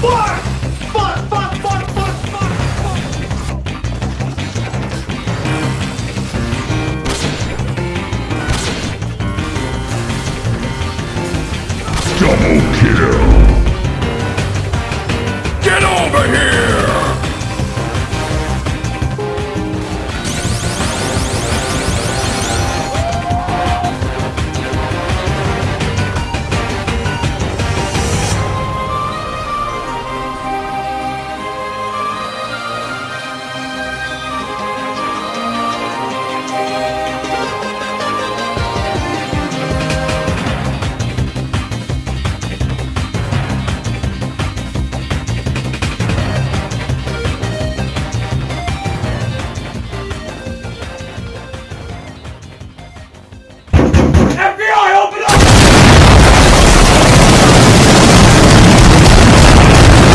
Fuck!